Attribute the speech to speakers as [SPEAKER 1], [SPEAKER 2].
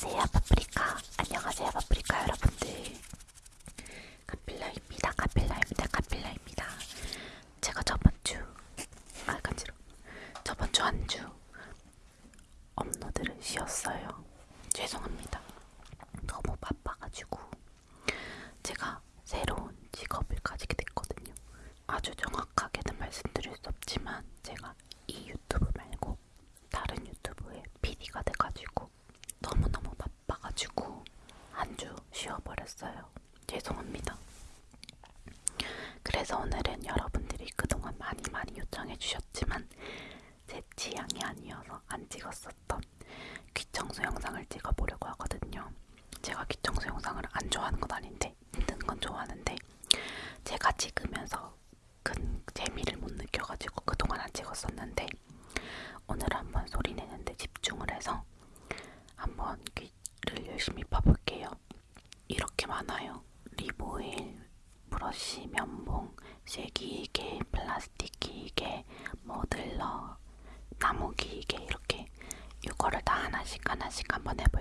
[SPEAKER 1] 안녕하세요 파프리카. 안녕하세요 파프리카 여러분들 카필라입니다 카필라입니다 카필라입니다 제가 저번주 아 간지러 저번주 한주 업로드를 쉬었어요 죄송합니다 너무 바빠가지고 제가 새로운 직업을 가지게 됐거든요 아주 정확하게는 말씀드릴 수 없지만 제가 이 유튜브 말고 다른 유튜브에 PD가 돼가지고 너무너무 바빠가지고 한 주 쉬어버렸어요. 죄송합니다. 그래서 오늘은 여러분들이 그동안 많이 많이 요청해주셨지만 제 취향이 아니어서 안 찍었었던 귀청소 영상을 찍어보려고 하거든요. 제가 귀청소 영상을 안 좋아하는 건 아닌데 힘든 건 좋아하는데 제가 찍으면서 큰 재미를 못 느껴가지고 그동안 안 찍었었는데 오늘 한번 소리 내는데 집중을 해서 한번 귀를 열심히 파볼게요. 이렇게 많아요. 리보일, 브러쉬, 면봉, 쇠기계, 플라스틱 기계, 모들러, 나무 기계 이렇게 이거를 다 하나